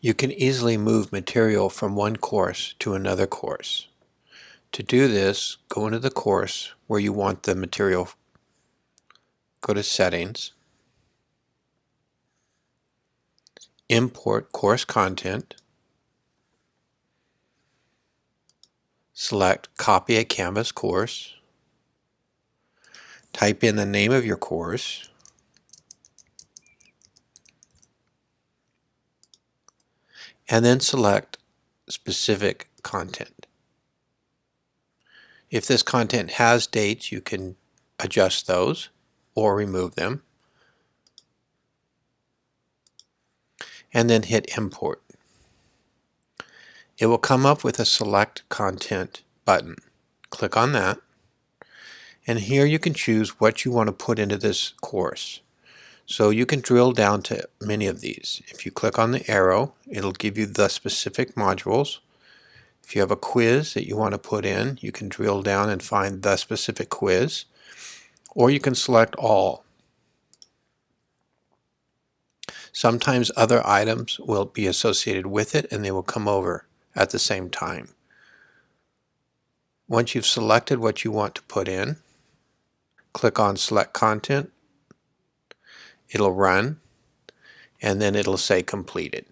You can easily move material from one course to another course. To do this, go into the course where you want the material. Go to Settings, Import Course Content, select Copy a Canvas course, type in the name of your course, and then select specific content. If this content has dates, you can adjust those or remove them. And then hit import. It will come up with a select content button. Click on that. And here you can choose what you want to put into this course. So you can drill down to many of these. If you click on the arrow, it'll give you the specific modules. If you have a quiz that you want to put in, you can drill down and find the specific quiz. Or you can select all. Sometimes other items will be associated with it and they will come over at the same time. Once you've selected what you want to put in, click on Select Content it'll run and then it'll say completed.